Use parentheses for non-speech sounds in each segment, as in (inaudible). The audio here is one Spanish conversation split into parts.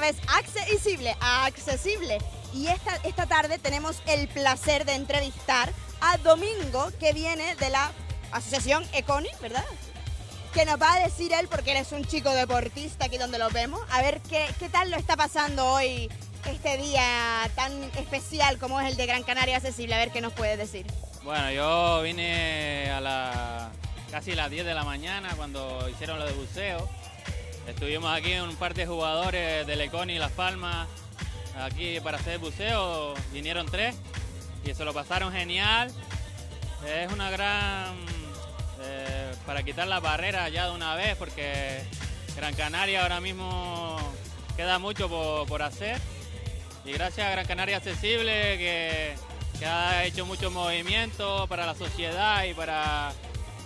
vez accesible, accesible. Y esta, esta tarde tenemos el placer de entrevistar a Domingo, que viene de la Asociación Econi, ¿verdad? Que nos va a decir él, porque él es un chico deportista aquí donde lo vemos, a ver qué, qué tal lo está pasando hoy, este día tan especial como es el de Gran Canaria Accesible, a ver qué nos puede decir. Bueno, yo vine a la casi las 10 de la mañana cuando hicieron lo de buceo. Estuvimos aquí en un par de jugadores de Leconi y Las Palmas aquí para hacer buceo. Vinieron tres y se lo pasaron genial. Es una gran... eh, para quitar las barreras ya de una vez porque Gran Canaria ahora mismo queda mucho por, por hacer. Y gracias a Gran Canaria Accesible que, ha hecho muchos movimientos para la sociedad y para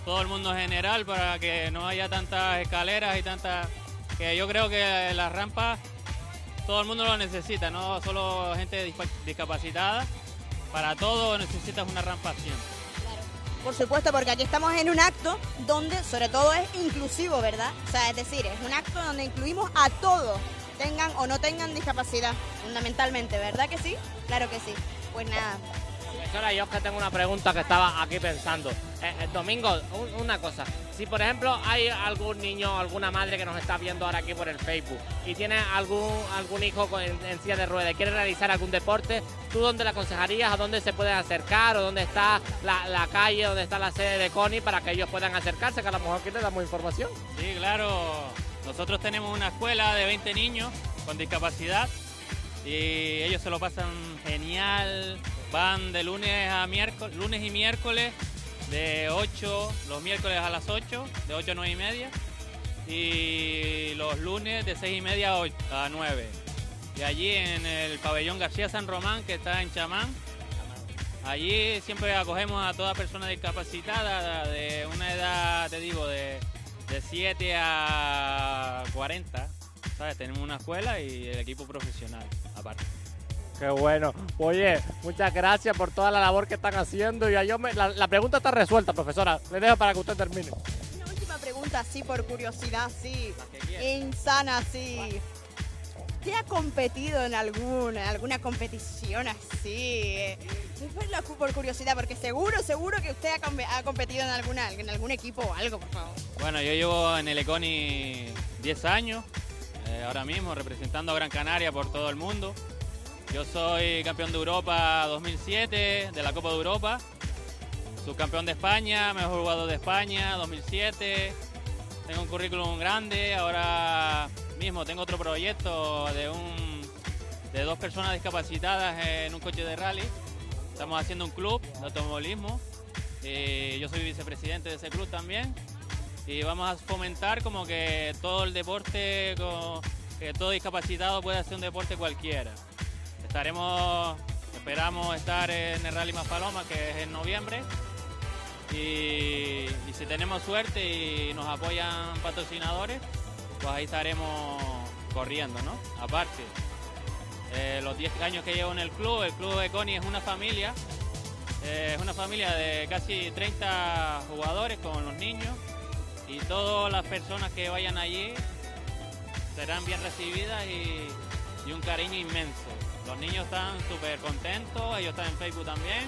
todo el mundo en general, para que no haya tantas escaleras y tantas... Que yo creo que las rampas todo el mundo lo necesita, no solo gente discapacitada. Para todo necesitas una rampa siempre. Por supuesto, porque aquí estamos en un acto donde sobre todo es inclusivo, ¿verdad? O sea, es decir, es un acto donde incluimos a todos, tengan o no tengan discapacidad, fundamentalmente, ¿verdad que sí? Claro que sí. Pues nada, Profesora, yo es que tengo una pregunta que estaba aquí pensando. Eh, eh, Domingo, un- una cosa. Si por ejemplo hay algún niño, alguna madre que nos está viendo ahora aquí por el Facebook y tiene algún algún hijo con- en, silla de ruedas y quiere realizar algún deporte, ¿tú dónde le aconsejarías? ¿A dónde se pueden acercar? ¿O dónde está la, la calle, dónde está la sede de CONI para que ellos puedan acercarse? Que a lo mejor aquí le damos información. Sí, claro. Nosotros tenemos una escuela de 20 niños con discapacidad y ellos se lo pasan genial. Van de lunes a miércoles, lunes y miércoles de 8, los miércoles a las 8, de 8 a 9 y media. Y los lunes de 6 y media a, ocho- a 9. Y allí en el pabellón García San Román, que está en Chamán, Allí siempre acogemos a toda persona discapacitada de una edad, te digo, de, de 7 a 40. ¿Sabes? Tenemos una escuela y el equipo profesional, aparte. Qué bueno. Oye, muchas gracias por toda la labor que están haciendo. Y ya yo me- la, la pregunta está resuelta, profesora. Le dejo para que usted termine. una última pregunta, sí, por curiosidad, sí, insana, sí. ¿Usted ha competido en alguna, en alguna competición así? Por curiosidad, porque seguro, seguro que usted ha, com- ha competido en alguna, en algún equipo o algo, por favor. Bueno, yo llevo en el Econi 10 años, eh, ahora mismo representando a Gran Canaria por todo el mundo. Yo soy campeón de Europa 2007, de la Copa de Europa, subcampeón de España, mejor jugador de España 2007. Tengo un currículum grande, ahora mismo tengo otro proyecto de, un, de dos personas discapacitadas en un coche de rally. Estamos haciendo un club de automovilismo y yo soy vicepresidente de ese club también y vamos a fomentar como que todo el deporte, que todo discapacitado puede hacer un deporte cualquiera. Estaremos, esperamos estar en el Rally Más Paloma, que es en noviembre, y, si tenemos suerte y nos apoyan patrocinadores, pues ahí estaremos corriendo, ¿no? Aparte, eh, los 10 años que llevo en el club, el club de Coni es una familia, eh, es una familia de casi 30 jugadores con los niños y todas las personas que vayan allí serán bien recibidas y un cariño inmenso. Los niños están súper contentos, ellos están en Facebook también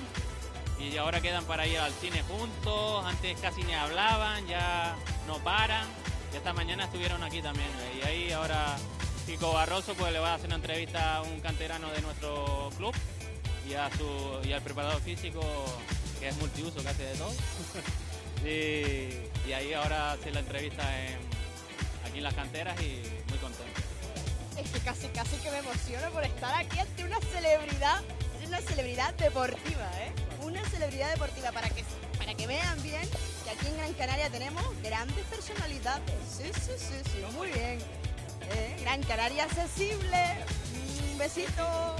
y ahora quedan para ir al cine juntos, antes casi ni hablaban, ya no paran. Y esta mañana estuvieron aquí también. Y ahí ahora Kiko Barroso pues le va a hacer una entrevista a un canterano de nuestro club y a su y al preparador físico que es multiuso, que hace de todo. (laughs) y, y ahí ahora hace la entrevista en- aquí en las canteras y muy contento. Me emociono por estar aquí ante una celebridad, una celebridad deportiva, ¿eh? Una celebridad deportiva para que, para que vean bien que aquí en Gran Canaria tenemos grandes personalidades. Sí, sí, sí, sí, muy bien. ¿Eh? Gran Canaria accesible. Un besito.